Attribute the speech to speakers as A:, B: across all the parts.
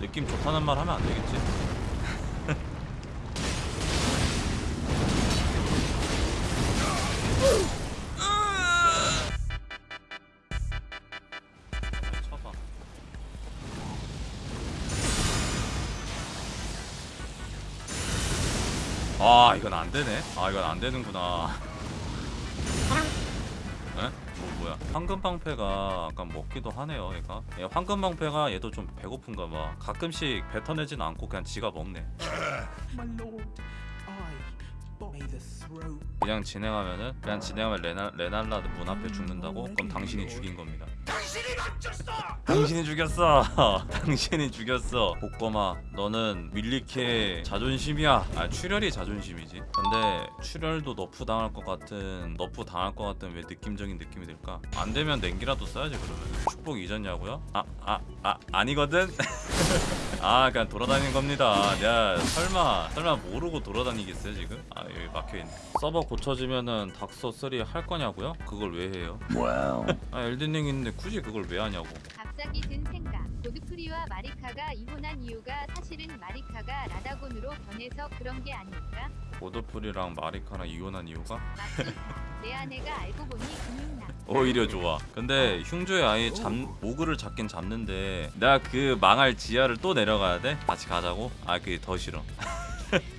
A: 느낌 좋다는 말 하면 안 되겠지? 아 이건 안 되네. 아 이건 안 되는구나. 에? 뭐 뭐야? 황금 방패가 약간 먹기도 하네요, 얘가. 얘 황금 방패가 얘도 좀 배고픈가 봐. 가끔씩 뱉어내진 않고 그냥 지가 먹네. 그냥 진행하면은 그냥 진행하면 레나 레날라 문 앞에 죽는다고? 그럼 당신이 죽인 겁니다. 당신이 죽였어. 당신이 죽였어. 복검아, 너는 밀리캐 자존심이야. 아 출혈이 자존심이지. 근데 출혈도 nerf 당할 것 같은 nerf 당할 것 같은 왜 느낌적인 느낌이 들까? 안 되면 냉기라도 써야지 그러면. 축복 잊었냐고요? 아 아 아 아니거든. 아 그냥 돌아다니는 겁니다. 야 설마 설마 모르고 돌아다니겠어요 지금? 아 여기 막혀 있네. 서버 고쳐지면은 닥소 3 할 거냐고요? 그걸 왜 해요?
B: 와우.
A: 아 엘든링 있는데 굳이 그걸 왜 하냐고.
C: 갑자기 든 생각. 고드프리와 마리카가 이혼한 이유가 사실은 마리카가 라다곤으로 변해서 그런 게 아닐까?
A: 고드프리랑 마리카랑 이혼한 이유가
C: 맞지? 내 아내가 알고 보니 근육남.
A: 오히려 좋아. 근데 흉조의 아예 잡 모그를 잡긴 잡는데 내가 그 망할 지하를 또 내려가야 돼? 같이 가자고? 아 그게 더 싫어.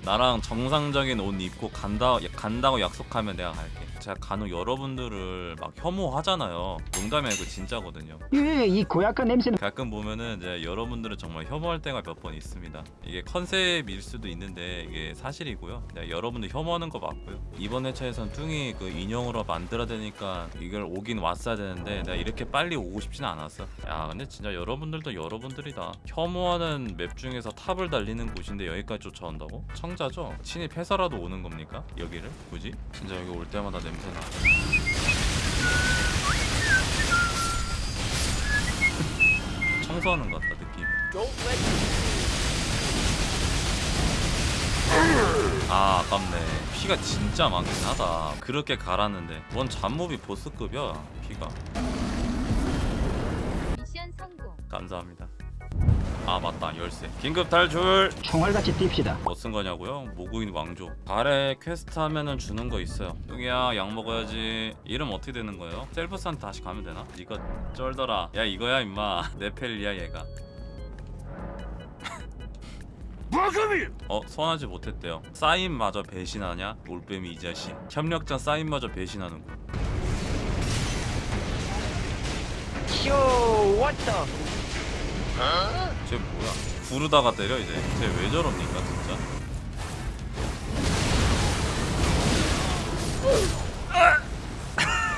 A: 나랑 정상적인 옷 입고 간다 간다고 약속하면 내가 갈게. 제가 간혹 여러분들을 막 혐오하잖아요. 농담이 아니고 진짜거든요.
B: 예, 이 고약한 냄새는
A: 가끔 보면은 이제 여러분들을 정말 혐오할 때가 몇 번 있습니다. 이게 컨셉일 수도 있는데 이게 사실이고요. 그냥 여러분들 혐오하는 거 맞고요. 이번 회차에선 뚱이 그 인형으로 만들어야 되니까 이걸 오긴 왔어야 되는데 내가 이렇게 빨리 오고 싶지는 않았어. 야 근데 진짜 여러분들도 여러분들이다. 혐오하는 맵 중에서 탑을 달리는 곳인데 여기까지 쫓아온다고? 청자죠? 침입해서라도 오는 겁니까? 여기를? 굳이? 진짜 여기 올 때마다 냄새나. 청소하는 것 같다 느낌. 아 아깝네 피가 진짜 많긴 하다 그렇게 갈았는데 뭔 잡몹이 보스급이야 피가
C: 미션 성공.
A: 감사합니다 아 맞다. 열쇠. 긴급 탈출.
B: 총알같이 뜁시다.
A: 뭐 쓴 거냐고요? 모그윈 왕조. 발에 퀘스트 하면은 주는 거 있어요. 뚱이야 약 먹어야지. 이름 어떻게 되는 거예요? 셀브스한테 다시 가면 되나? 이거 쩔더라. 야 이거야 임마. 네펠리야 얘가. 어 소환하지 못했대요. 사인마저 배신하냐? 올빼미 이 자식. 협력자 사인마저 배신하는군
B: 쇼, 왔다.
A: 쟤 뭐야? 구르다가 때려 이제. 쟤 왜 저럽니까 진짜?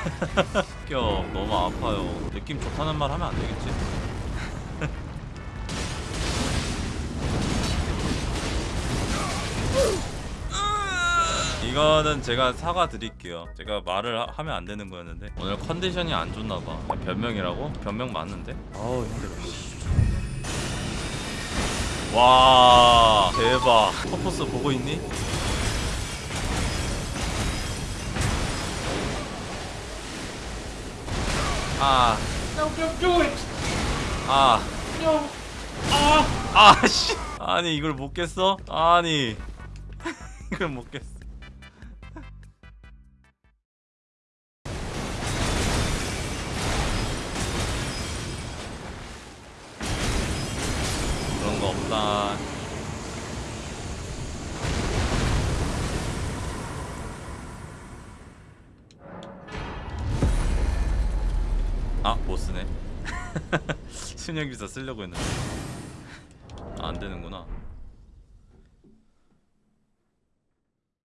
A: 껴 너무 아파요. 느낌 좋다는 말 하면 안 되겠지? 이거는 제가 사과 드릴게요. 제가 말을 하, 하면 안 되는 거였는데. 오늘 컨디션이 안 좋나 봐. 변명이라고? 변명 맞는데? 아우 힘들어 와 대박 퍼포스 보고 있니? 아! 아!
D: Ah!
A: 아, 씨. 아니 이걸 못 깼어? 아니 이걸 못 깼어. 없다. 아, 못 쓰네. 순영기사 쓰려고 했는데. 아, 안 되는구나.